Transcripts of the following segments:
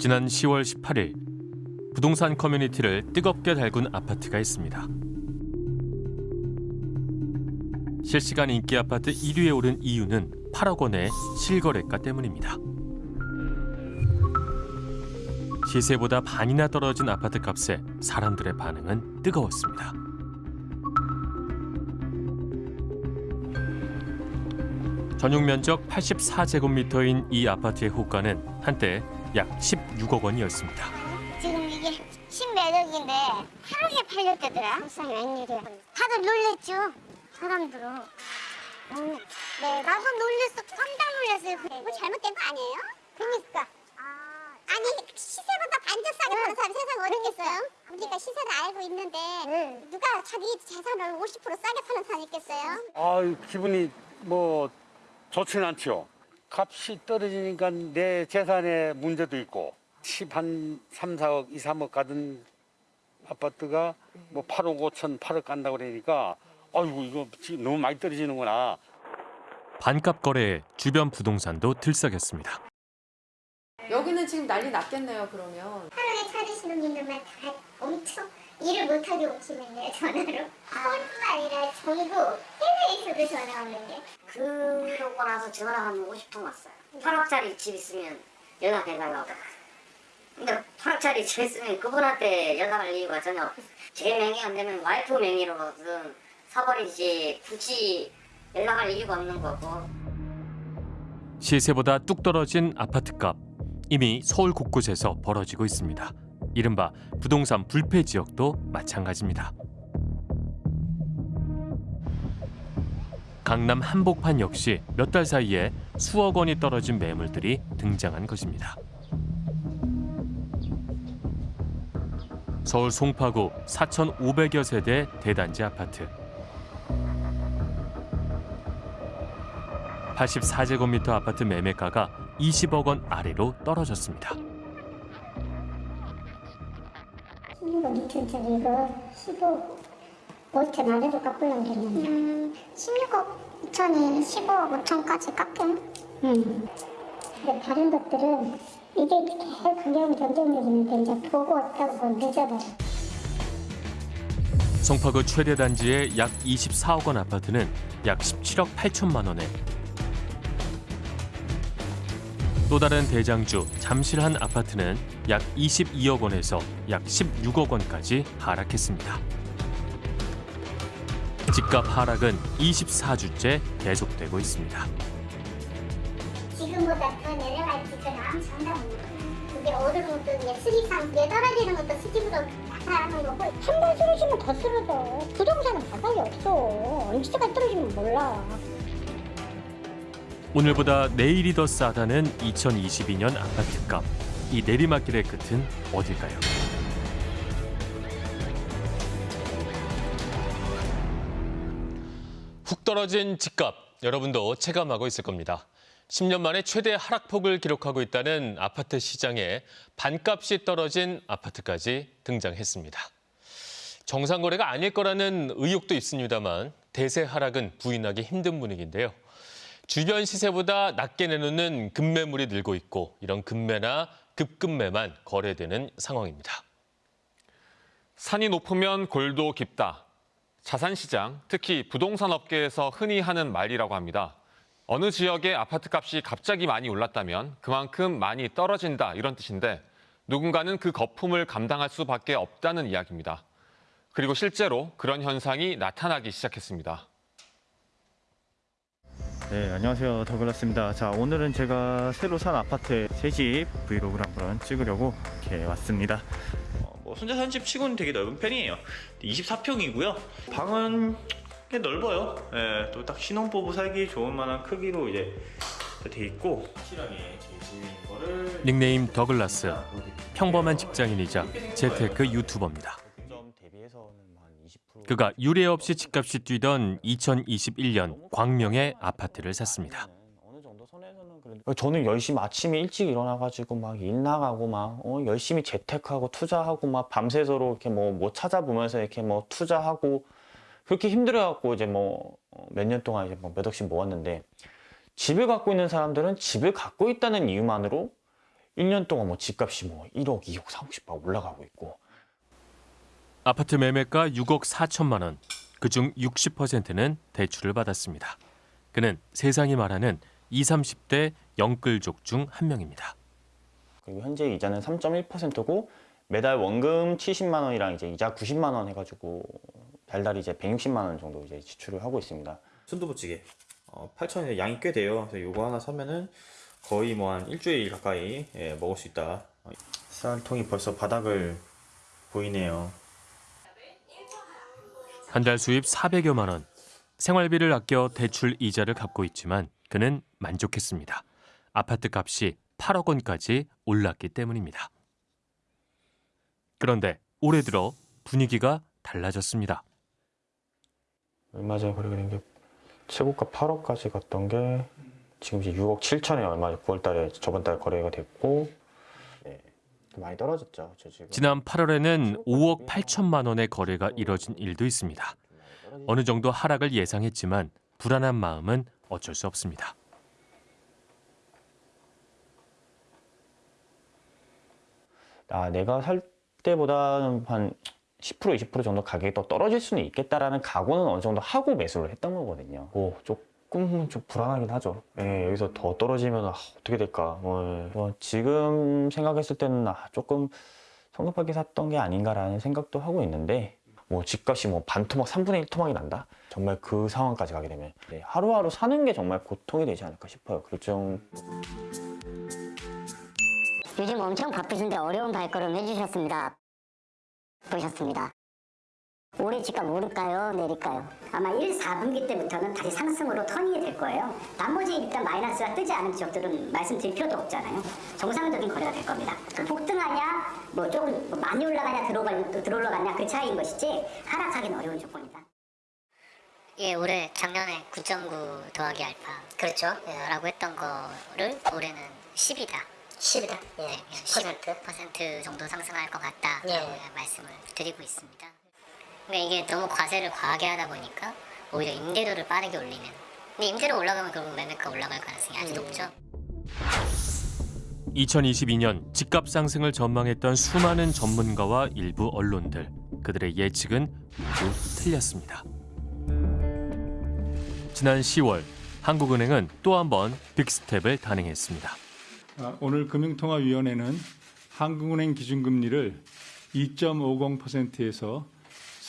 지난 10월 18일 부동산 커뮤니티를 뜨겁게 달군 아파트가 있습니다. 실시간 인기 아파트 1위에 오른 이유는 8억 원의 실거래가 때문입니다. 시세보다 반이나 떨어진 아파트 값에 사람들의 반응은 뜨거웠습니다. 전용 면적 84제곱미터인 이 아파트의 호가는 한때 약 16억 원이었습니다. 지금 이게 신매력인데 하루에 팔렸대더라. 세상에 웬일이야. 다들 놀랬죠. 사람들은. 음, 네, 나도 놀랬어. 깜짝 놀랐어요. 뭐 잘못된 거 아니에요? 그러니까. 아니 시세보다 반절 싸게 파는 사람 세상에 어디 있겠어요? 우리가 시세를 알고 있는데 누가 자기 재산을 50% 싸게 파는 사람 있겠어요? 아 기분이 뭐 좋지는 않죠. 값이 떨어지니까 내 재산에 문제도 있고 10한 3, 4억, 2, 3억 가던 아파트가 뭐 8억 5천, 8억 간다고 그러니까 아이고 이거 지금 너무 많이 떨어지는구나. 반값 거래에 주변 부동산도 들썩였습니다. 여기는 지금 난리 났겠네요, 그러면. 하루에 찾으시는 분들만 다 엄청 일을 못하게 오시는데 전화로 서울뿐만 아니라 전국 해외에서도 전화 오는데 그러고 나서 전화 한 50통 왔어요. 8억짜리 집 있으면 연락해달라고. 근데 8억짜리 집 있으면 그분한테 연락할 이유가 전혀 없어요. 제 명의 안 되면 와이프 명의로든 사버리지 굳이 연락할 이유가 없는 거고. 시세보다 뚝 떨어진 아파트값 이미 서울 곳곳에서 벌어지고 있습니다. 이른바 부동산 불패 지역도 마찬가지입니다. 강남 한복판 역시 몇 달 사이에 수억 원이 떨어진 매물들이 등장한 것입니다. 서울 송파구 4,500여 세대 대단지 아파트. 84제곱미터 아파트 매매가가 20억 원 아래로 떨어졌습니다. 16억 2천짜리 이거 15억 5천 아래로 깎으려고 그랬는데 음, 16억 2천이 15억 5천까지 깎여요? 음. 근데 다른 것들은 이게 계속 가격은 경쟁력이는데 이제 보고 왔다고 늦어버려 송파구 최대 단지의 약 24억 원 아파트는 약 17억 8천만 원에 또 다른 대장주 잠실한 아파트는 약 22억 원에서 약 16억 원까지 하락했습니다. 집값 하락은 24주째 계속되고 있습니다. 지금보다 더그 다음 장담은 그게 오르는 것도 수익상 내 떨어지는 것도 수직으로 나타나는 거고 한 번 쓰러지면 더 쓰러져 부동산은 바닥이 없어 언제까지 떨어지면 몰라 오늘보다 내일이 더 싸다는 2022년 아파트값. 이 내리막길의 끝은 어딜까요? 훅 떨어진 집값 여러분도 체감하고 있을 겁니다. 10년 만에 최대 하락폭을 기록하고 있다는 아파트 시장에 반값이 떨어진 아파트까지 등장했습니다. 정상 거래가 아닐 거라는 의혹도 있습니다만 대세 하락은 부인하기 힘든 분위기인데요. 주변 시세보다 낮게 내놓는 급매물이 늘고 있고 이런 급매나 급급매만 거래되는 상황입니다. 산이 높으면 골도 깊다. 자산시장, 특히 부동산 업계에서 흔히 하는 말이라고 합니다. 어느 지역의 아파트값이 갑자기 많이 올랐다면 그만큼 많이 떨어진다 이런 뜻인데 누군가는 그 거품을 감당할 수밖에 없다는 이야기입니다. 그리고 실제로 그런 현상이 나타나기 시작했습니다. 네, 안녕하세요. 더글라스입니다. 자, 오늘은 제가 새로 산 아파트의 새집 브이로그를 한번 찍으려고 이렇게 왔습니다. 어, 뭐 혼자 사는 집 치고는 되게 넓은 편이에요 24평이고요 방은 꽤 넓어요 예, 또 딱 신혼부부 살기 좋은 만한 크기로 이제 돼 있고 확실하게 제 집인 거를 닉네임 더글라스, 평범한 직장인이자 재테크 유튜버입니다. 그가 유례 없이 집값이 뛰던 2021년 광명의 아파트를 샀습니다. 저는 열심히 아침에 일찍 일어나가지고 막 일 나가고 막 어, 열심히 재테크하고 투자하고 막 밤새도록 이렇게 뭐, 뭐 찾아보면서 이렇게 뭐 투자하고 그렇게 힘들어갖고 이제 뭐 몇 년 동안 이제 뭐몇 억씩 모았는데 집을 갖고 있는 사람들은 집을 갖고 있다는 이유만으로 1년 동안 뭐 집값이 뭐 1억, 2억, 3억씩 막 올라가고 있고 아파트 매매가 6억 4천만 원. 그중 60%는 대출을 받았습니다. 그는 세상이 말하는 20, 30대 영끌족 중 한 명입니다. 그리고 현재 이자는 3.1%고 매달 원금 70만 원이랑 이제 이자 90만 원 해가지고 달달 이제 160만 원 정도 이제 지출을 하고 있습니다. 순두부찌개 어, 8,000원 양이 꽤 돼요. 그래서 요거 하나 사면은 거의 뭐 한 일주일 가까이 예, 먹을 수 있다. 쌀통이 벌써 바닥을 보이네요. 한 달 수입 400여만 원. 생활비를 아껴 대출 이자를 갚고 있지만 그는 만족했습니다. 아파트 값이 8억 원까지 올랐기 때문입니다. 그런데 올해 들어 분위기가 달라졌습니다. 얼마 전에 거래가 된게 최고가 8억까지 갔던 게 지금 이제 6억 7천에 얼마 9월 달에 저번 달 거래가 됐고 네, 많이 떨어졌죠. 저 지금 지난 8월에는 5억 8천만 원의 거래가 이뤄진 일도 있습니다. 어느 정도 하락을 예상했지만 불안한 마음은 어쩔 수 없습니다. 아, 내가 살 때보다는 한 10% 20% 정도 가격이 더 떨어질 수는 있겠다라는 각오는 어느 정도 하고 매수를 했던 거거든요. 오, 조 금 좀 불안하긴 하죠. 예, 여기서 더 떨어지면 아, 어떻게 될까. 뭐, 뭐 지금 생각했을 때는 아, 조금 성급하게 샀던 게 아닌가라는 생각도 하고 있는데 뭐 집값이 뭐 반 토막 3분의 1 토막이 난다? 정말 그 상황까지 가게 되면 네, 하루하루 사는 게 정말 고통이 되지 않을까 싶어요. 그좀 요즘 엄청 바쁘신데 어려운 발걸음 해주셨습니다. 보셨습니다. 올해 집값 오를까요? 내릴까요? 아마 1, 4분기 때부터는 다시 상승으로 턴이 될 거예요. 나머지 일단 마이너스가 뜨지 않은 지역들은 말씀드릴 필요도 없잖아요. 정상적인 거래가 될 겁니다. 그 폭등하냐, 뭐 조금 뭐 많이 올라가냐, 들어가, 들어올라가냐 그 차이인 것이지 하락하기는 어려운 조건이다. 예, 올해 작년에 9.9 더하기 알파 그렇죠. 라고 했던 거를 올해는 10이다. 10이다. 예, 10% 퍼센트 정도 상승할 것 같다. 예. 말씀을 드리고 있습니다. 그러니까 이게 너무 과세를 과하게 하다 보니까 오히려 임대료를 빠르게 올리면 근데 임대료 올라가면 결국 매매가 올라갈 가능성이 아주 높죠. 2022년 집값 상승을 전망했던 수많은 전문가와 일부 언론들 그들의 예측은 모두 틀렸습니다. 지난 10월 한국은행은 또 한 번 빅스텝을 단행했습니다. 아, 오늘 금융통화위원회는 한국은행 기준금리를 2.50%에서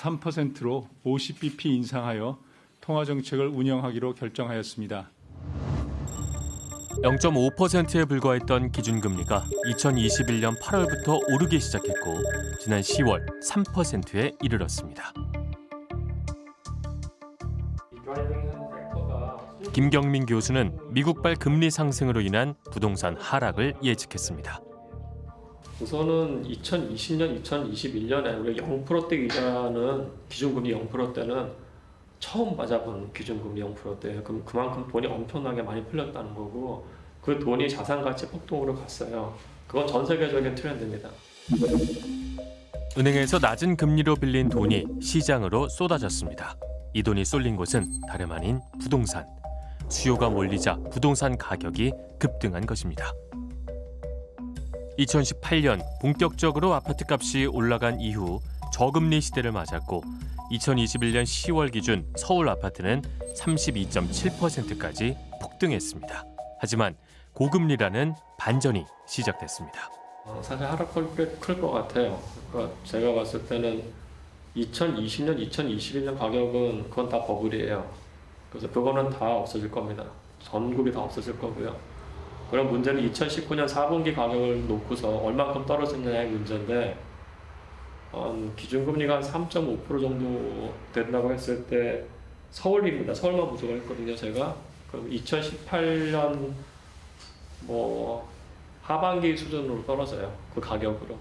3%로 50bp 인상하여 통화 정책을 운영하기로 결정하였습니다. 0.5%에 불과했던 기준금리가 2021년 8월부터 오르기 시작했고 지난 10월 3%에 이르렀습니다. 김경민 교수는 미국발 금리 상승으로 인한 부동산 하락을 예측했습니다. 우선은 2020년, 2021년에 우리가 0%대 이자는 기준금리 0%대는 처음 맞아본 기준금리 0%대예요. 그럼 그만큼 돈이 엄청나게 많이 풀렸다는 거고 그 돈이 자산 가치 폭등으로 갔어요. 그건 전 세계적인 트렌드입니다. 은행에서 낮은 금리로 빌린 돈이 시장으로 쏟아졌습니다. 이 돈이 쏠린 곳은 다름 아닌 부동산. 수요가 몰리자 부동산 가격이 급등한 것입니다. 2018년 본격적으로 아파트 값이 올라간 이후 저금리 시대를 맞았고 2021년 10월 기준 서울 아파트는 32.7%까지 폭등했습니다. 하지만 고금리라는 반전이 시작됐습니다. 어, 사실 하락폭이 꽤클 것 같아요. 그러니까 제가 봤을 때는 2020년, 2021년 가격은 그건 다 버블이에요. 그래서 그거는 다 없어질 겁니다. 전국이 다 없어질 거고요. 그럼 문제는 2019년 4분기 가격을 놓고서 얼마큼 떨어졌느냐의 문제인데 음, 기준금리가 한 3.5% 정도 된다고 했을 때 서울입니다. 서울만 보조가 했거든요, 제가. 그럼 2018년 뭐 하반기 수준으로 떨어져요. 그 가격으로.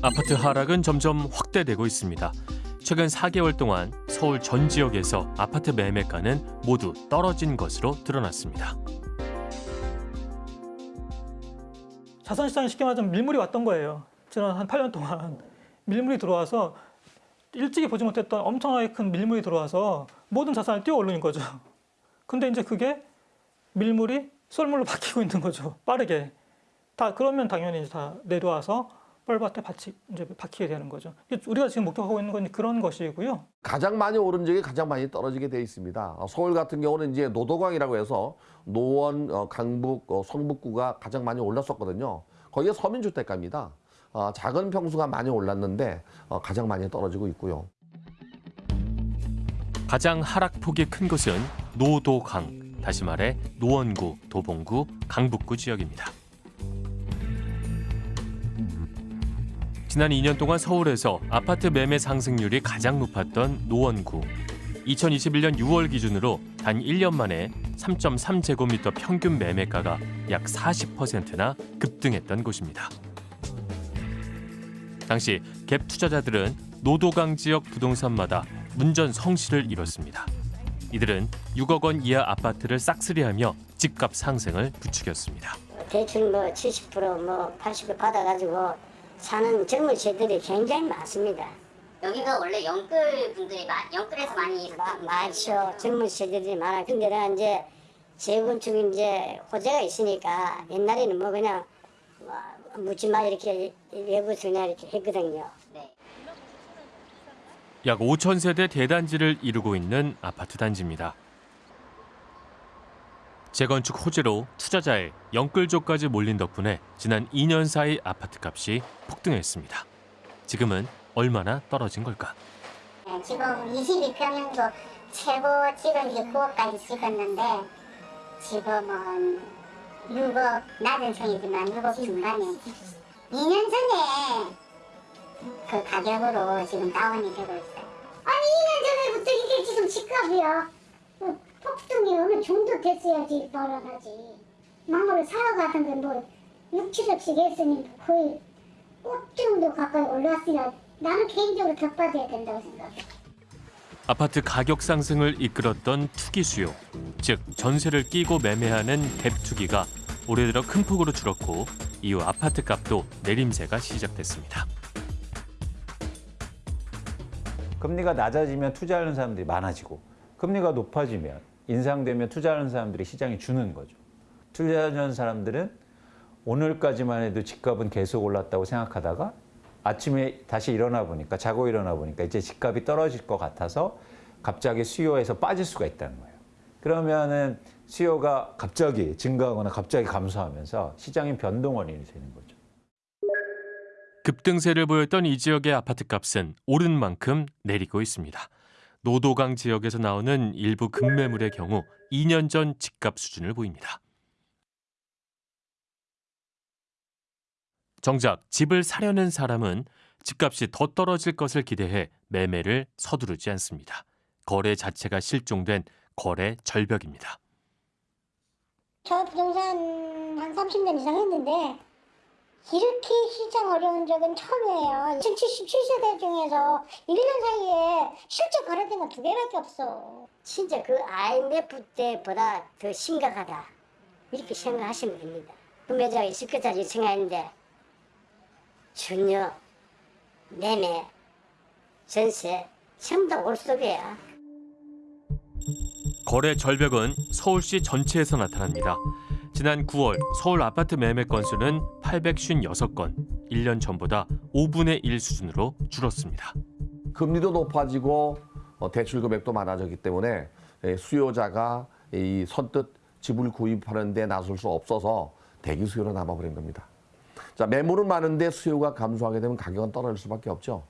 아파트 하락은 점점 확대되고 있습니다. 최근 4개월 동안 서울 전 지역에서 아파트 매매가는 모두 떨어진 것으로 드러났습니다. 자산시장에 쉽게 말하자면 밀물이 왔던 거예요. 지난 한 8년 동안 밀물이 들어와서 일찍이 보지 못했던 엄청나게 큰 밀물이 들어와서 모든 자산을 뛰어 올리는 거죠. 근데 이제 그게 밀물이 썰물로 바뀌고 있는 거죠. 빠르게. 다 그러면 당연히 다 내려와서 뻘밭에 받치, 이제 박히게 되는 거죠. 우리가 지금 목격하고 있는 건 그런 것이고요. 가장 많이 오른 적이 가장 많이 떨어지게 돼 있습니다. 어, 서울 같은 경우는 이제 노도강이라고 해서 노원, 어, 강북, 어, 성북구가 가장 많이 올랐었거든요. 거기가 서민주택가입니다. 어, 작은 평수가 많이 올랐는데 어, 가장 많이 떨어지고 있고요. 가장 하락폭이 큰 곳은 노도강, 다시 말해 노원구, 도봉구, 강북구 지역입니다. 지난 2년 동안 서울에서 아파트 매매 상승률이 가장 높았던 노원구. 2021년 6월 기준으로 단 1년 만에 3.3제곱미터 평균 매매가가 약 40%나 급등했던 곳입니다. 당시 갭 투자자들은 노도강 지역 부동산마다 문전 성시를 이뤘습니다. 이들은 6억 원 이하 아파트를 싹쓸이하며 집값 상승을 부추겼습니다. 대출 뭐 70%뭐 80% 받아가지고 사는 젊은 세들이 굉장히 많습니다. 여기가 원래 영끌 분들이 영끌에서 많이 많죠. 젊은 세대들이 많아. 근데 내가 이제 재건축 이제 호재가 있으니까 옛날에는 뭐 그냥 뭐 묻지마 이렇게 외부에서 그냥 이렇게 했거든요. 네. 약 5천 세대 대단지를 이루고 있는 아파트 단지입니다. 재건축 호재로 투자자의 영끌족까지 몰린 덕분에 지난 2년 사이 아파트 값이 폭등했습니다. 지금은 얼마나 떨어진 걸까? 네, 지금 22평형도 최고 찍은 게 9억까지 찍었는데 지금은 6억 낮은 성이지만 6억 중반에 2년 전에 그 가격으로 지금 다운이 되고 있어요. 아니 2년 전에부터 이게 지금 집값이야. 그 폭등이 어느 정도 됐어야지 벌어가지. 망고를 사러 가던 게뭐 6, 7억씩 했으니 거의 꼭 정도 가까이 올랐으니까 나는 개인적으로 격받아야 된다고 생각해. 아파트 가격 상승을 이끌었던 투기 수요, 즉 전세를 끼고 매매하는 갭 투기가 올해 들어 큰 폭으로 줄었고 이후 아파트 값도 내림세가 시작됐습니다. 금리가 낮아지면 투자하는 사람들이 많아지고 금리가 높아지면 인상되면 투자하는 사람들이 시장에 주는 거죠. 투자하는 사람들은 오늘까지만 해도 집값은 계속 올랐다고 생각하다가 아침에 다시 일어나 보니까 자고 일어나 보니까 이제 집값이 떨어질 것 같아서 갑자기 수요에서 빠질 수가 있다는 거예요. 그러면은 수요가 갑자기 증가하거나 갑자기 감소하면서 시장의 변동 원인이 되는 거죠. 급등세를 보였던 이 지역의 아파트 값은 오른 만큼 내리고 있습니다. 노도강 지역에서 나오는 일부 급매물의 경우 2년 전 집값 수준을 보입니다. 정작 집을 사려는 사람은 집값이 더 떨어질 것을 기대해 매매를 서두르지 않습니다. 거래 자체가 실종된 거래 절벽입니다. 저 부동산 한 30년 이상 했는데 이렇게 시장 어려운 적은 처음이에요. 77세대 중에서 1년 사이에 실제 거래된 건 두 개밖에 없어. 진짜 그 IMF 때보다 더 심각하다. 이렇게 생각하시면 됩니다. 구매자가 있을 거다 생각했는데 전혀 매매, 전세 전부 다 올속이야. 거래 절벽은 서울시 전체에서 나타납니다. 지난 9월 서울 아파트 매매 건수는 856건, 1년 전보다 5분의 1 수준으로 줄었습니다. 금리도 높아지고 어, 대출 금액도 많아졌기 때문에 예, 수요자가 이 선뜻 집을 구입하는 데 나설 수 없어서 대기 수요로 남아버린 겁니다. 자, 매물은 많은데 수요가 감소하게 되면 가격은 떨어질 수밖에 없죠.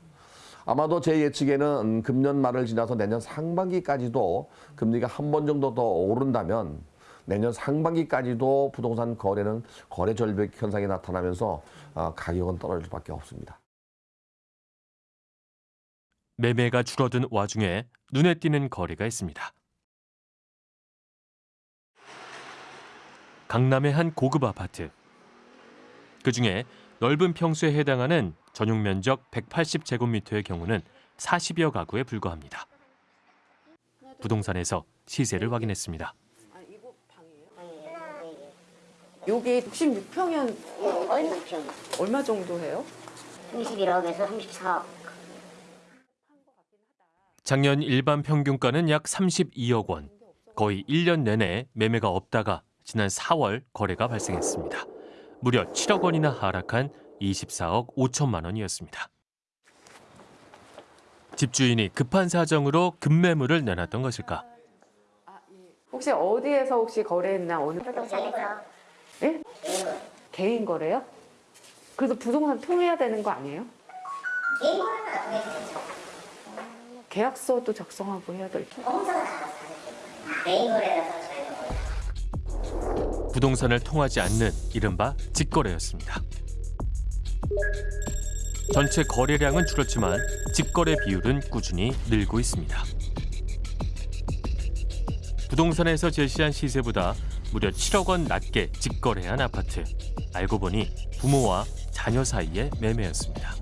아마도 제 예측에는 음, 금년 말을 지나서 내년 상반기까지도 금리가 한 번 정도 더 오른다면 내년 상반기까지도 부동산 거래는 거래 절벽 현상이 나타나면서 어, 가격은 떨어질 수밖에 없습니다. 매매가 줄어든 와중에 눈에 띄는 거래가 있습니다. 강남의 한 고급 아파트. 그중에 넓은 평수에 해당하는 전용 면적 180제곱미터의 경우는 40여 가구에 불과합니다. 부동산에서 시세를 확인했습니다. 요게 66평이면 얼마? 얼마 정도 해요? 31억에서 34억. 작년 일반 평균가는 약 32억 원. 거의 1년 내내 매매가 없다가 지난 4월 거래가 발생했습니다. 무려 7억 원이나 하락한 24억 5천만 원이었습니다. 집주인이 급한 사정으로 급매물을 내놨던 것일까? 혹시 어디에서 혹시 거래했나 어느 부동산에서 예? 개인 거래요? 그래도 부동산 통해야 되는 거 아니에요? 개인 거래가 왜 되죠? 계약서도 작성하고 해야 될 텐데. 공사가 다 개인 거래라서 저희가 부동산을 통하지 않는 이른바 직거래였습니다. 전체 거래량은 줄었지만 직거래 비율은 꾸준히 늘고 있습니다. 부동산에서 제시한 시세보다 무려 7억 원 낮게 직거래한 아파트. 알고 보니 부모와 자녀 사이의 매매였습니다.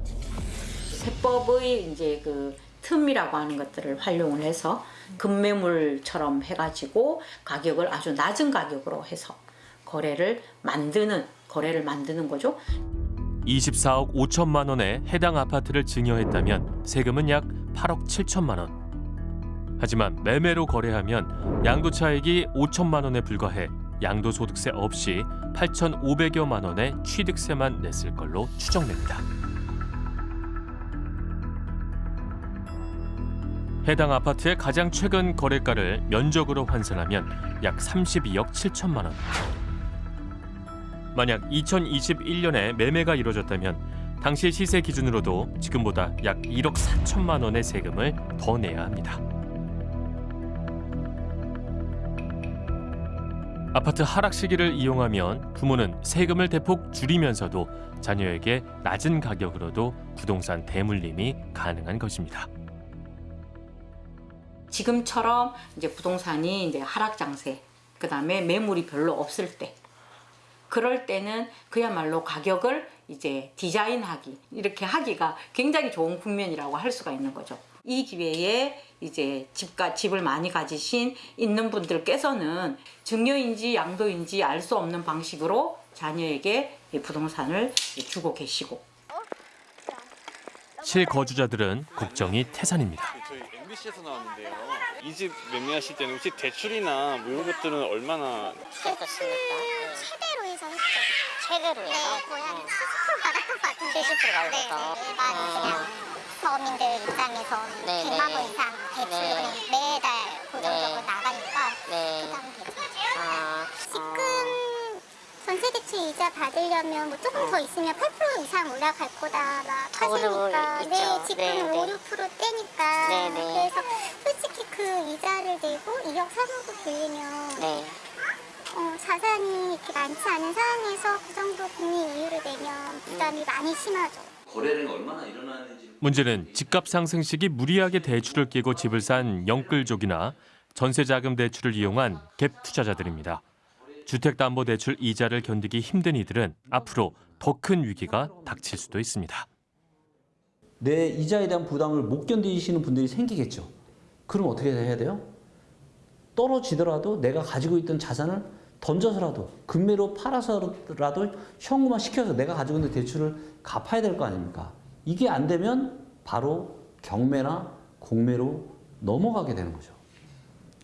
세법의 이제 그 틈이라고 하는 것들을 활용을 해서 급매물처럼 해가지고 가격을 아주 낮은 가격으로 해서 거래를 만드는 거래를 만드는 거죠. 24억 5천만 원에 해당 아파트를 증여했다면 세금은 약 8억 7천만 원. 하지만 매매로 거래하면 양도 차익이 5천만 원에 불과해 양도소득세 없이 8,500여만 원의 취득세만 냈을 걸로 추정됩니다. 해당 아파트의 가장 최근 거래가를 면적으로 환산하면 약 32억 7천만 원. 만약 2021년에 매매가 이뤄졌다면 당시 시세 기준으로도 지금보다 약 1억 4천만 원의 세금을 더 내야 합니다. 아파트 하락 시기를 이용하면 부모는 세금을 대폭 줄이면서도 자녀에게 낮은 가격으로도 부동산 대물림이 가능한 것입니다. 지금처럼 이제 부동산이 이제 하락 장세, 그 다음에 매물이 별로 없을 때, 그럴 때는 그야말로 가격을 이제 디자인하기 이렇게 하기가 굉장히 좋은 국면이라고 할 수가 있는 거죠. 이 기회에 이제 집가 집을 많이 가지신 있는 분들께서는 증여인지 양도인지 알 수 없는 방식으로 자녀에게 이 부동산을 주고 계시고 실거주자들은 걱정이 태산입니다. 저희 MBC에서 나왔는데요. 이 집 매매하실 때는 혹시 대출이나 뭐 이런 것들은 얼마나 최대로 해서 했죠. 최대로 네, 해서 거의 한70% 받을 것 같은데. 70% 받을 네, 것 네, 그냥 서민들 입장에서 네, 100만 네. 원 이상 대출이 네. 매달 고정적으로 네. 나가니까 네. 부담이 되죠. 아, 지금 전세 대출 이자 받으려면 뭐 조금 더 있으면 8% 이상 올라갈 거다 막 하시니까 있죠. 네 지금 네, 네. 5, 6%대니까 네, 네. 그래서 솔직히 그 이자를 내고 2억 3억을 빌리면 네. 어, 자산이 이렇게 많지 않은 상황에서 그 정도 금리 이유를 내면 부담이 많이 심하죠. 거래량이 얼마나 일어나는지 문제는 집값 상승 시기 무리하게 대출을 끼고 집을 산 영끌족이나 전세자금 대출을 이용한 갭 투자자들입니다. 주택담보대출 이자를 견디기 힘든 이들은 앞으로 더 큰 위기가 닥칠 수도 있습니다. 내 이자에 대한 부담을 못 견디시는 분들이 생기겠죠. 그럼 어떻게 해야 돼요? 떨어지더라도 내가 가지고 있던 자산을 던져서라도 금매로 팔아서라도 현금화 시켜서 내가 가지고 있는 대출을 갚아야 될 거 아닙니까? 이게 안 되면 바로 경매나 공매로 넘어가게 되는 거죠.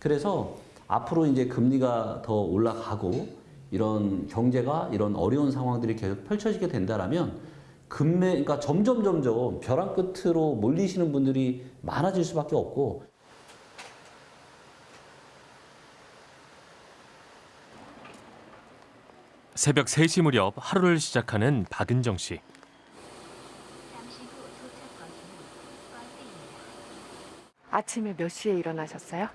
그래서 앞으로 이제 금리가 더 올라가고 이런 경제가 이런 어려운 상황들이 계속 펼쳐지게 된다라면 금매 그러니까 점점 점점 벼랑 끝으로 몰리시는 분들이 많아질 수밖에 없고 새벽 3시 무렵 하루를 시작하는 박은정 씨. 아침에 몇 시에 일어나셨어요?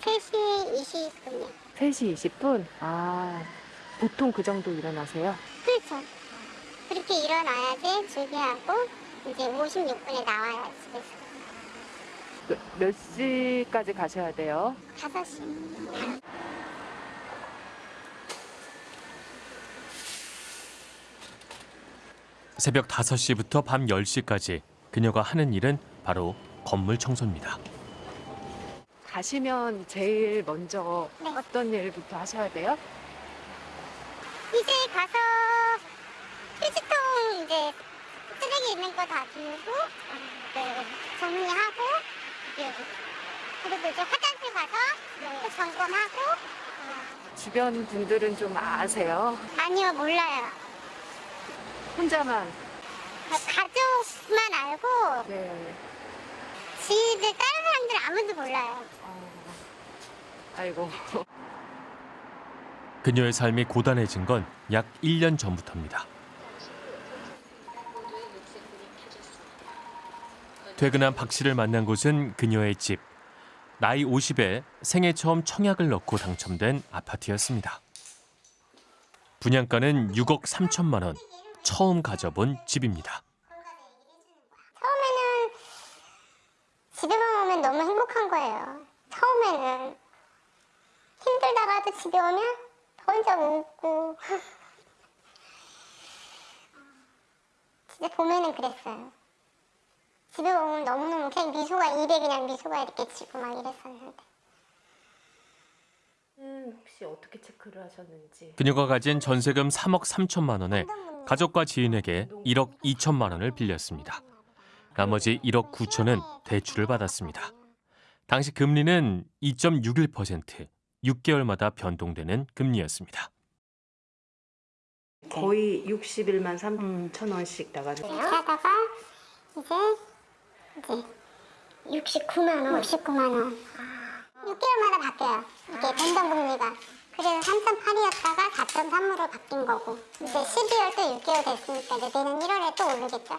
3시 20분이요. 3시 20분? 아, 보통 그 정도 일어나세요? 그렇죠. 그렇게 일어나야지 준비하고 이제 56분에 나와야 집에서. 몇, 몇 시까지 가셔야 돼요? 5시. 새벽 5시부터 밤 10시까지 그녀가 하는 일은 바로 건물 청소입니다. 가시면 제일 먼저 네. 어떤 일부터 하셔야 돼요? 이제 가서 휴지통 이제 쓰레기 있는 거다 들고 네, 정리하고 네. 그리고 이제 화장실 가서 또 점검하고 주변 분들은 좀 아세요? 아니요, 몰라요. 혼자만. 가족만 알고 네. 지들 다른 사람들 아무도 몰라요. 아이고. 그녀의 삶이 고단해진 건 약 1년 전부터입니다. 퇴근한 박 씨를 만난 곳은 그녀의 집. 나이 50에 생애 처음 청약을 넣고 당첨된 아파트였습니다. 분양가는 6억 3천만 원. 처음 가져본 집입니다. 처음에는 집에만 오면 너무 행복한 거예요. 처음에는 힘들다가도 집에 오면 혼자 웃고 진짜 봄에는 그랬어요. 집에 오면 너무너무 그냥 미소가 입에 그냥 미소가 이렇게 지고 막 이랬었는데 음, 혹시 어떻게 체크를 하셨는지. 그녀가 가진 전세금 3억 3천만 원에 가족과 지인에게 1억 2천만 원을 빌렸습니다. 나머지 1억 9천은 대출을 받았습니다. 당시 금리는 2.61%, 6개월마다 변동되는 금리였습니다. 거의 61만 3천 원씩 하다가 이제 이제 69만 원, 69만 원 6개월마다 바뀌어요. 이게 변동 금리가 그래서 3.8이었다가 4.3으로 바뀐 거고 이제 12월 또 6개월 됐으니까 이제 내년 1월에 또 오르겠죠.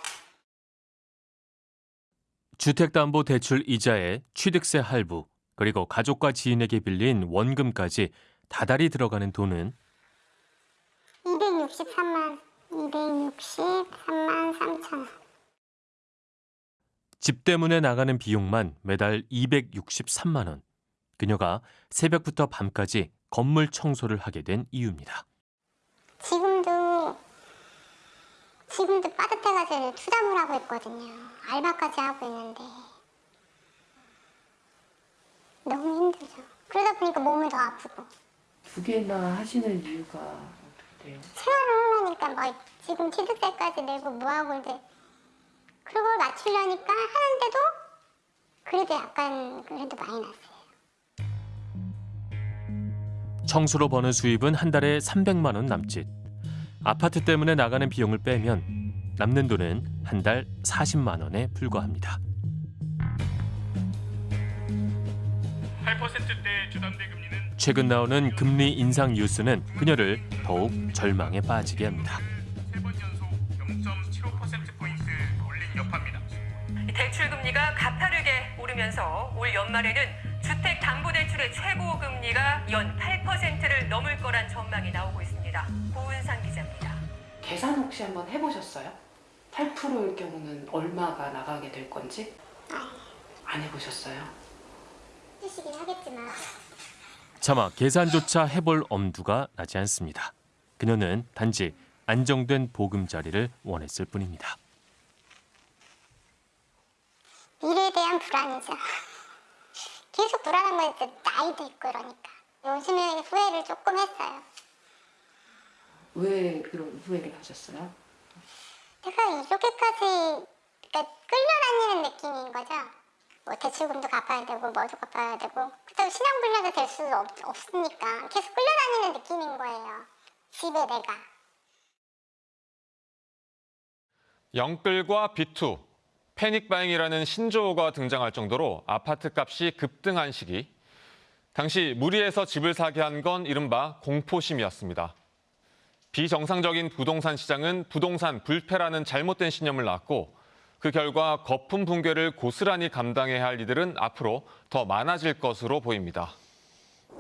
주택담보대출 이자에 취득세 할부, 그리고 가족과 지인에게 빌린 원금까지 다달이 들어가는 돈은 263만 263만 3천 원. 집 때문에 나가는 비용만 매달 263만 원. 그녀가 새벽부터 밤까지 건물 청소를 하게 된 이유입니다. 지금도 지금도 빠듯해가지고 투잡을 하고 있거든요. 알바까지 하고 있는데 너무 힘들죠. 그러다 보니까 몸이 더 아프고 두 개나 하시는 이유가 어떻게 돼요? 생활을 하려니까 뭐 지금 취득세까지 내고 뭐하고 이제 그걸 맞추려니까 하는데도 그래도 약간 그래도 많이 났어요. 청소로 버는 수입은 한 달에 300만 원 남짓. 아파트 때문에 나가는 비용을 빼면 남는 돈은 한 달 40만 원에 불과합니다. 8%대 주담대 금리는 최근 나오는 금리 인상 뉴스는 그녀를 더욱 절망에 빠지게 합니다. 0.75%포인트 올린 여파입니다. 대출 금리가 가파르게 오르면서 올 연말에는 주택 담보 대출의 최고 금리가 연 8%를 넘을 거란 전망이 나오고 있습니다. 고은상 기자입니다. 계산 혹시 한번 해보셨어요? 8%일 경우는 얼마가 나가게 될 건지? 안 해보셨어요? 해주시긴 하겠지만 차마 계산조차 해볼 엄두가 나지 않습니다. 그녀는 단지 안정된 보금자리를 원했을 뿐입니다. 미래에 대한 불안이죠. 계속 불안한 건 이제 나이도 있고 이러니까 요즘에 후회를 조금 했어요. 왜 그런 후회를 하셨어요? 내가 이렇게까지 그러니까 끌려다니는 느낌인 거죠. 뭐 대출금도 갚아야 되고 뭐도 갚아야 되고 그렇다고 신용불량도 될 없, 없으니까 계속 끌려다니는 느낌인 거예요. 집에 내가. 영끌과 비투, 패닉 바잉이라는 신조어가 등장할 정도로 아파트 값이 급등한 시기. 당시 무리해서 집을 사게 한 건 이른바 공포심이었습니다. 비정상적인 부동산 시장은 부동산 불패라는 잘못된 신념을 낳고 그 결과 거품 붕괴를 고스란히 감당해야 할 이들은 앞으로 더 많아질 것으로 보입니다.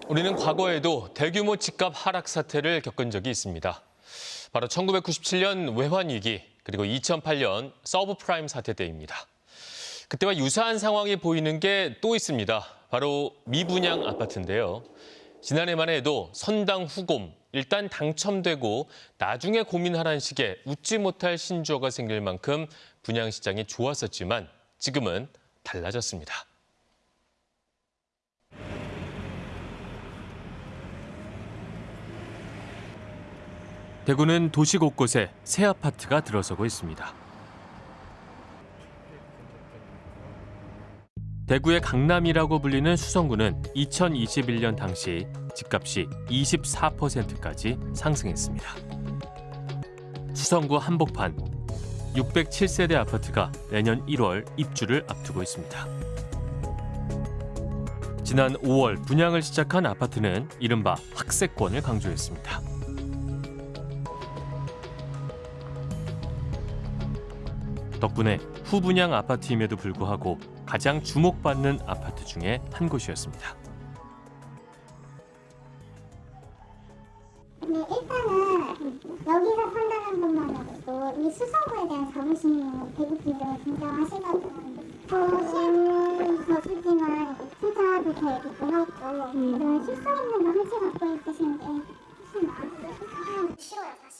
우리는 과거에도 대규모 집값 하락 사태를 겪은 적이 있습니다. 바로 1997년 외환 위기 그리고 2008년 서브프라임 사태 때입니다. 그때와 유사한 상황이 보이는 게 또 있습니다. 바로 미분양 아파트인데요. 지난해만 해도 선당 후곰, 일단 당첨되고 나중에 고민하라는 식의 웃지 못할 신조어가 생길 만큼 분양 시장이 좋았었지만 지금은 달라졌습니다. 대구는 도시 곳곳에 새 아파트가 들어서고 있습니다. 대구의 강남이라고 불리는 수성구는 2021년 당시 집값이 24%까지 상승했습니다. 수성구 한복판 607세대 아파트가 내년 1월 입주를 앞두고 있습니다. 지난 5월 분양을 시작한 아파트는 이른바 학세권을 강조했습니다. 덕분에 후분양 아파트임에도 불구하고 가장 주목받는 아파트 중에 한 곳이었습니다. 근데 일단은 여기서 산다는 것만으로도 이 수성구에 대한 자부심이 대구 분들은 굉장하시거든요. 저시에서 쓰지만 투자도 되게 고맙고 이런 실성 있는 마음씨 갖고 있으신 게 훨씬 나았어요. 싫어요.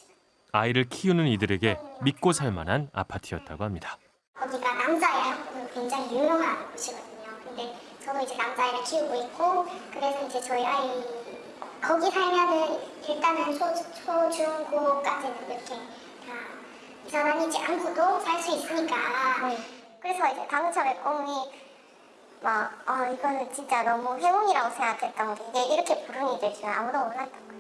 아이를 키우는 이들에게 믿고 살 만한 아파트였다고 합니다. 거기가 남자애 굉장히 유명한 곳이거든요. 근데 저도 이제 남자애를 키우고 있고 그래서 이제 저희 아이 거기 살면은 일단은 초, 초, 중, 고까지는 이렇게 다 이사 다니지 않고도 살 수 있으니까 그래서 이제 당첨의 꿈이 막, 아, 이거는 진짜 너무 행운이라고 생각했던 게 이게 이렇게 불운이 될 줄은 아무도 몰랐던 거예요.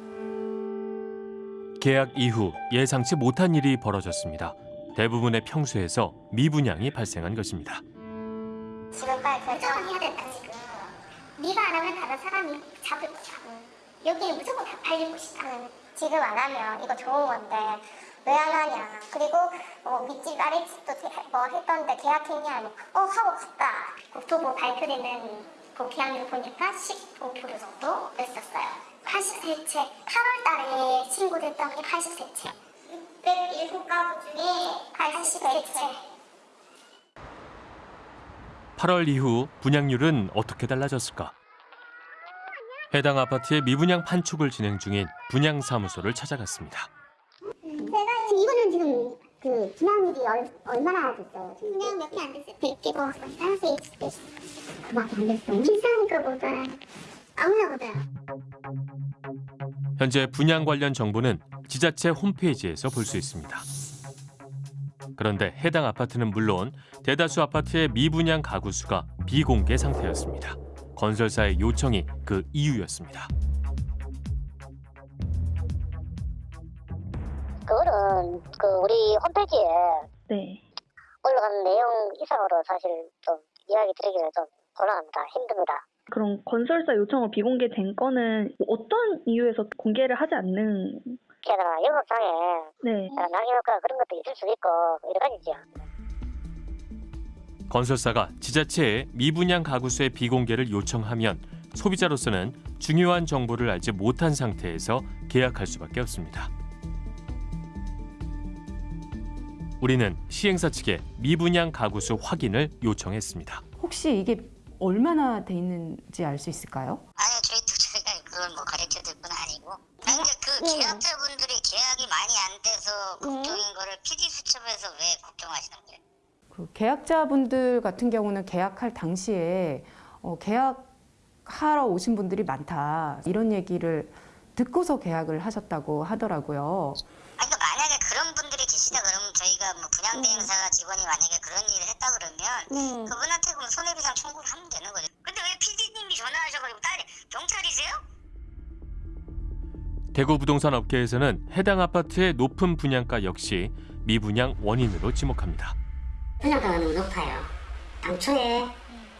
계약 이후 예상치 못한 일이 벌어졌습니다. 대부분의 평수에서 미분양이 발생한 것입니다. 지금 빨리 결정을 해야 된다, 지금. 네가 안 하면 다른 사람이 잡을 거야. 여기는 무조건 다 팔릴 것이다. 지금 안 하면 이거 좋은 건데 왜 안 하냐. 그리고 어, 밑집 아랫집도 대- 뭐 했던데 계약했냐. 어 하고 갔다. 국토부 발표되는 그 계약률 보니까 15% 정도 였었어요. 83채. 8월 달에 신고됐던 게 83채. 607가구 중에 83채. 8월 이후 분양률은 어떻게 달라졌을까? 해당 아파트의 미분양 판촉을 진행 중인 분양사무소를 찾아갔습니다. 제가 지금 이거는 지금 그 분양률이 얼, 얼마나 됐어요? 분양 몇 개 안 됐어요. 100개 뭐 따라서 그밖에 안 됐어요. 비싼 거보다 아무나. 현재 분양 관련 정보는 지자체 홈페이지에서 볼 수 있습니다. 그런데 해당 아파트는 물론 대다수 아파트의 미분양 가구 수가 비공개 상태였습니다. 건설사의 요청이 그 이유였습니다. 그거는 그 우리 홈페이지에 네. 올라가는 내용 이상으로 사실 좀 이야기 드리기는 좀 곤란합니다. 힘듭니다. 그럼 건설사 요청으로 비공개된 건은 어떤 이유에서 공개를 하지 않는 게다가 영업상에 네. 낭해효과 그런 것도 있을 수 있고 여러 가지죠. 건설사가 지자체에 미분양 가구 수의 비공개를 요청하면 소비자로서는 중요한 정보를 알지 못한 상태에서 계약할 수밖에 없습니다. 우리는 시행사 측에 미분양 가구 수 확인을 요청했습니다. 혹시 이게 얼마나 돼 있는지 알 수 있을까요? 아니 저희도 저희가 그걸 뭐 가르쳐 줄 건 아니고 근데 그 계약자분들이 계약이 많이 안 돼서 걱정인 거를 PD 수첩에서 왜 걱정하시는 거예요? 그 계약자분들 같은 경우는 계약할 당시에 어, 계약하러 오신 분들이 많다 이런 얘기를 듣고서 계약을 하셨다고 하더라고요. 아니 그러니까 만약에 그런 분들이 계시다 그러면 저희가 뭐 분양대행사 직원이 만약에 그런 일을 했다 그러면 그분한테 그럼 손해배상 청구를 하면 되는 거죠. 근데 왜 PD님이 전화하셔가지고 딸이 경찰이세요? 대구 부동산 업계에서는 해당 아파트의 높은 분양가 역시 미분양 원인으로 지목합니다. 분양가가 너무 높아요. 당초에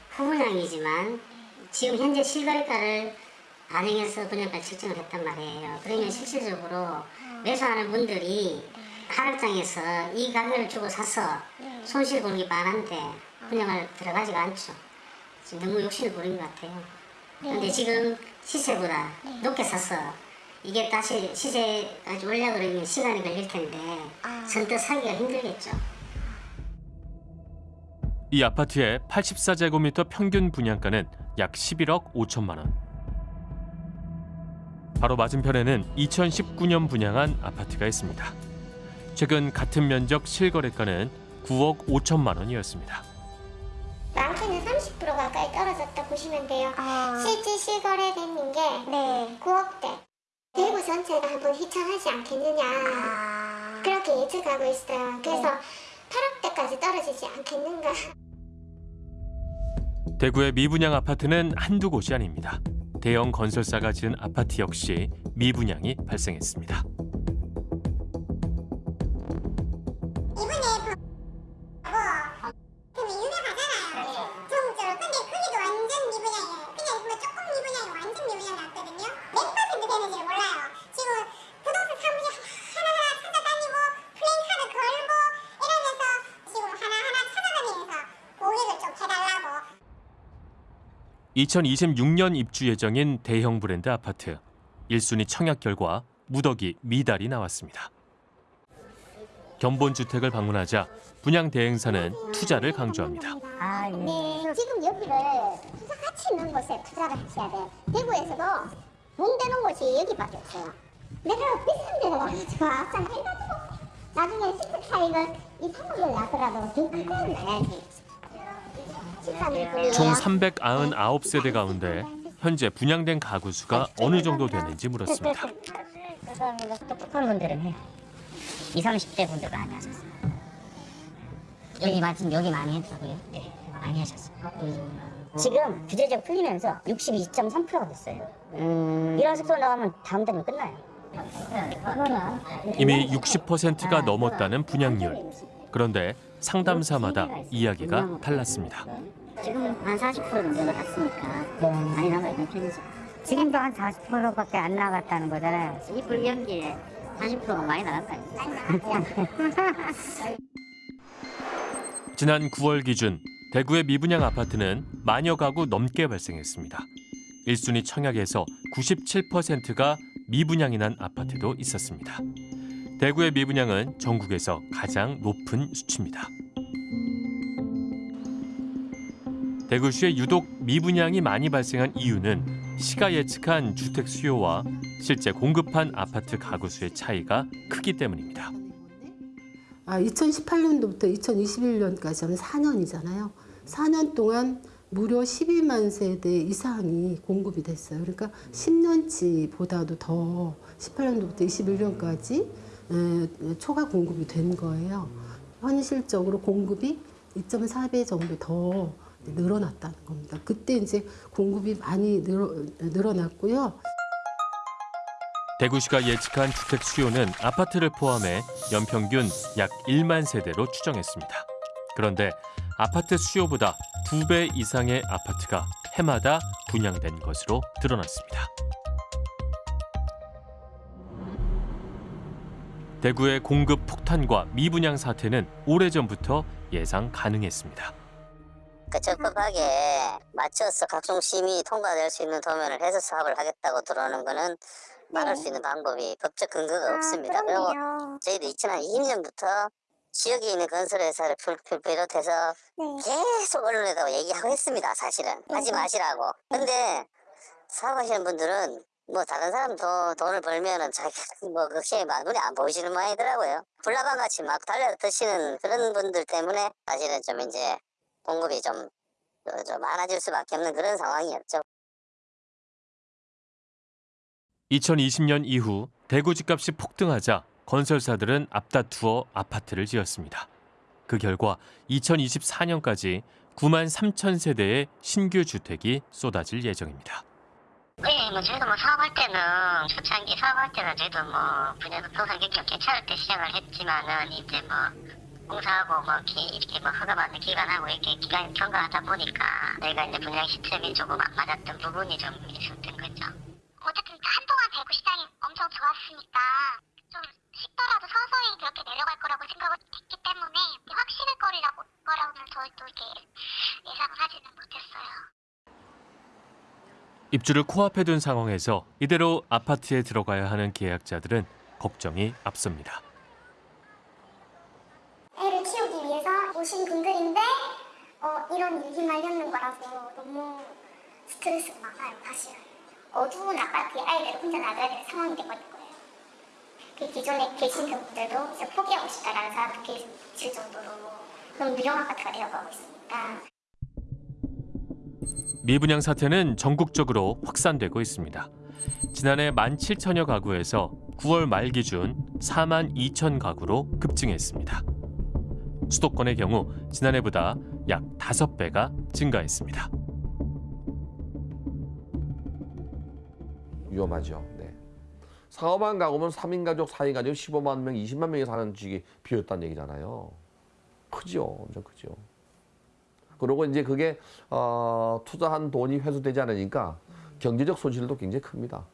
후분양이지만 지금 현재 실거래가를 반영해서 분양가 책정을 했단 말이에요. 그러면 실질적으로 매수하는 분들이 하락장에서 이 가격을 주고 사서 손실 보는 게 많은데 분양을 들어가지가 않죠. 지금 너무 욕심을 부린 것 같아요. 근데 지금 시세보다 높게 사서 이게 다시 시세까지 올려 그러면 시간이 걸릴 텐데 선뜻 사기가 힘들겠죠. 이 아파트의 84제곱미터 평균 분양가는 약 11억 5천만 원. 바로 맞은편에는 2019년 분양한 아파트가 있습니다. 최근 같은 면적 실거래가는 9억 5천만 원이었습니다. 많게는 30% 가까이 떨어졌다 보시면 돼요. 실제 실거래되는 게 9억대. 대구 전체가 한번 휘청하지 않겠느냐. 그렇게 예측하고 있어요. 그래서 8억대까지 떨어지지 않겠는가. 대구의 미분양 아파트는 한두 곳이 아닙니다. 대형 건설사가 지은 아파트 역시 미분양이 발생했습니다. 2026년 입주 예정인 대형 브랜드 아파트. 1순위 청약 결과 무더기 미달이 나왔습니다. 견본 주택을 방문하자 분양 대행사는 투자를 강조합니다. 아, 네. 지금 여기를 투자 가치 있는 곳에 투자를 하셔야 돼. 대구에서도 돈 되는 곳이 여기밖에 없어요. 내가 비싼 데를 가가지고 앞장 해가지고 나중에 시트 차익을 2, 3억을 나더라도 더 크게 나야지. 총 399세대 가운데 현재 분양된 가구 수가 어느 정도 되는지 물었습니다. 똑똑한 분들은 해요. 20, 30대 분들 많이 하셨어요. 여기 마침 여기 많이 했다고요? 네, 많이 하셨어요. 지금 규제적 풀리면서 62.3%가 됐어요. 이런 속도 나가면 다음 달이면 끝나요. 이미 60%가 넘었다는 분양률. 그런데 상담사마다 이야기가 달랐습니다. 지금 한40% 정도 나갔으니까 많이 남아있는 편이죠. 지금도 한 40%밖에 안 나갔다는 거잖아요. 이 불경기에 40%가 많이 나간 거 아니에요? 지난 9월 기준 대구의 미분양 아파트는 만여 가구 넘게 발생했습니다. 1순위 청약에서 97%가 미분양이 난 아파트도 있었습니다. 대구의 미분양은 전국에서 가장 높은 수치입니다. 대구시에 유독 미분양이 많이 발생한 이유는 시가 예측한 주택 수요와 실제 공급한 아파트 가구 수의 차이가 크기 때문입니다. 아, 2018년도부터 2021년까지 하면 4년이잖아요. 4년 동안 무려 12만 세대 이상이 공급이 됐어요. 그러니까 10년치보다도 더 18년도부터 21년까지 초과 공급이 된 거예요. 현실적으로 공급이 2.4배 정도 더 늘어났다는 겁니다. 그때 이제 공급이 많이 늘어, 늘어났고요. 대구시가 예측한 주택 수요는 아파트를 포함해 연평균 약 1만 세대로 추정했습니다. 그런데 아파트 수요보다 두배 이상의 아파트가 해마다 분양된 것으로 드러났습니다. 대구의 공급 폭탄과 미분양 사태는 오래전부터 예상 가능했습니다. 그 적법하게 맞춰서 각종 심의 통과될 수 있는 도면을 해서 사업을 하겠다고 들어오는 거는 말할 수 있는 방법이 법적 근거가 없습니다. 그리고 저희도 2020년부터 지역에 있는 건설회사를 비롯해서 계속 언론에다 얘기하고 했습니다. 사실은 하지 마시라고. 근데 사업하시는 분들은 뭐 다른 사람 돈, 돈을 벌면은 자기 뭐 그게 막 눈에 안 보이시는 모양이더라고요. 불나방 같이 막 달려 드시는 그런 분들 때문에 사실은 좀 이제 공급이 좀, 좀 많아질 수밖에 없는 그런 상황이었죠. 2020년 이후 대구 집값이 폭등하자 건설사들은 앞다투어 아파트를 지었습니다. 그 결과 2024년까지 9만 3천 세대의 신규 주택이 쏟아질 예정입니다. 네, 뭐 저희도 뭐 사업할 때는 초창기 사업할 때는 저희도 뭐 분야 부동산 경기 괜찮을 때 시작을 했지만은 이제 뭐 공사하고 뭐 이렇게, 이렇게 뭐 허가받는 기간하고 이렇게 기간이 경과하다 보니까 내가 이제 분양 시점이 조금 안 맞았던 부분이 좀 있었던 거죠. 어쨌든 한동안 대구 시장이 엄청 좋았으니까 좀 쉽더라도 서서히 그렇게 내려갈 거라고 생각을 했기 때문에 확신을 거리라고 거라고는 저희도 이렇게 예상하지는 못했어요. 입주를 코앞에 둔 상황에서 이대로 아파트에 들어가야 하는 계약자들은 걱정이 앞섭니다. 애를 키우기 위해서 오신 분들인데 어, 이런 일이 말렸는 거라서 너무 스트레스가 많아요 사실은. 어두운 아파트에 아이들 혼자 놔둬야 되는 상황이 되버린 거예요. 그 기존에 계신 분들도 포기하고 싶다라는 사람도 계실 정도로 그런 유령 아파트가 되어가고 있으니까 미분양 사태는 전국적으로 확산되고 있습니다. 지난해 17,000여 가구에서 9월 말 기준 4만 2천 가구로 급증했습니다. 수도권의 경우 지난해보다 약 5배가 증가했습니다. 위험하죠. 네. 사업한 가구면 3인 가족, 4인 가족, 15만 명, 20만 명이 사는 집이 비었다는 얘기잖아요. 크죠. 엄청 크죠. 그리고 이제 그게 어, 투자한 돈이 회수되지 않으니까 경제적 손실도 굉장히 큽니다.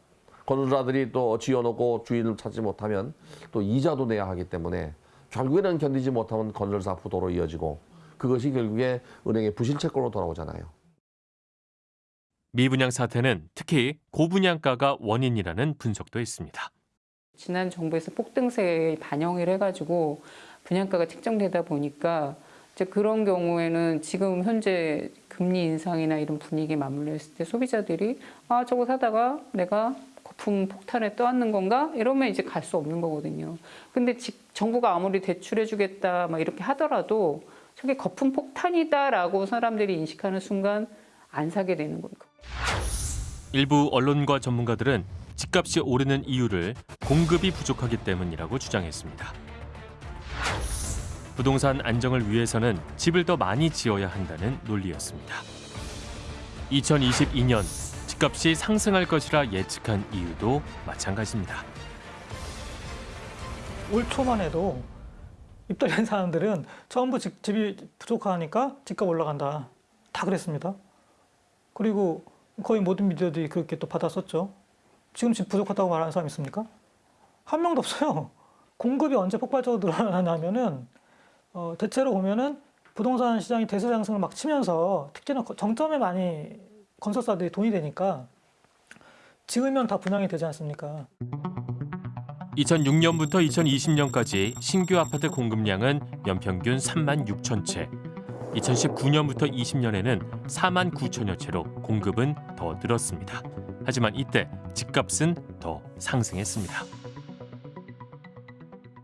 건설사들이 또 지어놓고 주인을 찾지 못하면 또 이자도 내야 하기 때문에 결국에는 견디지 못하면 건설사 부도로 이어지고 그것이 결국에 은행의 부실 채권으로 돌아오잖아요. 미분양 사태는 특히 고분양가가 원인이라는 분석도 있습니다. 지난 정부에서 폭등세에 반영을 해가지고 분양가가 책정되다 보니까 이제 그런 경우에는 지금 현재 금리 인상이나 이런 분위기에 맞물려 있을 때 소비자들이 아 저거 사다가 내가 거품 폭탄에 떠안는 건가 이러면 이제 갈 수 없는 거거든요. 근데 지- 정부가 아무리 대출해주겠다 막 이렇게 하더라도 저게 거품 폭탄이다라고 사람들이 인식하는 순간 안 사게 되는 거예요. 일부 언론과 전문가들은 집값이 오르는 이유를 공급이 부족하기 때문이라고 주장했습니다. 부동산 안정을 위해서는 집을 더 많이 지어야 한다는 논리였습니다. 2022년 집값이 상승할 것이라 예측한 이유도 마찬가지입니다. 올 초만 해도 입달한 사람들은 전부 집, 집이 부족하니까 집값 올라간다. 다 그랬습니다. 그리고 거의 모든 미디어들이 그렇게 또 받았었죠. 지금 집 부족하다고 말하는 사람 있습니까? 한 명도 없어요. 공급이 언제 폭발적으로 늘어나냐면은 어, 대체로 보면은 부동산 시장이 대세 상승을 막 치면서 특히나 거- 정점에 많이 건설사들이 돈이 되니까 지으면 다 분양이 되지 않습니까? 2006년부터 2020년까지 신규 아파트 공급량은 연평균 3만 6천 채. 2019년부터 20년에는 4만 9천여 채로 공급은 더 늘었습니다. 하지만 이때 집값은 더 상승했습니다.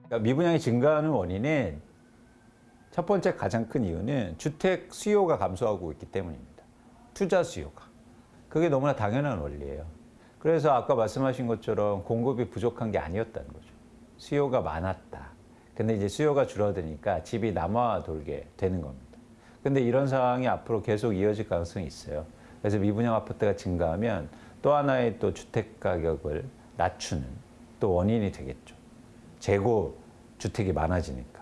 그러니까 미분양이 증가하는 원인은 첫 번째 가장 큰 이유는 주택 수요가 감소하고 있기 때문입니다. 투자 수요가. 그게 너무나 당연한 원리예요. 그래서 아까 말씀하신 것처럼 공급이 부족한 게 아니었다는 거죠. 수요가 많았다. 근데 이제 수요가 줄어드니까 집이 남아 돌게 되는 겁니다. 근데 이런 상황이 앞으로 계속 이어질 가능성이 있어요. 그래서 미분양 아파트가 증가하면 또 하나의 또 주택 가격을 낮추는 또 원인이 되겠죠. 재고 주택이 많아지니까.